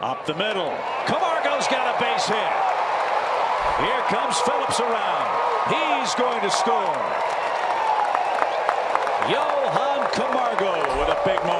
Up the middle. Camargo's got a base hit. Here comes Phillips around. He's going to score. Johan Camargo with a big moment.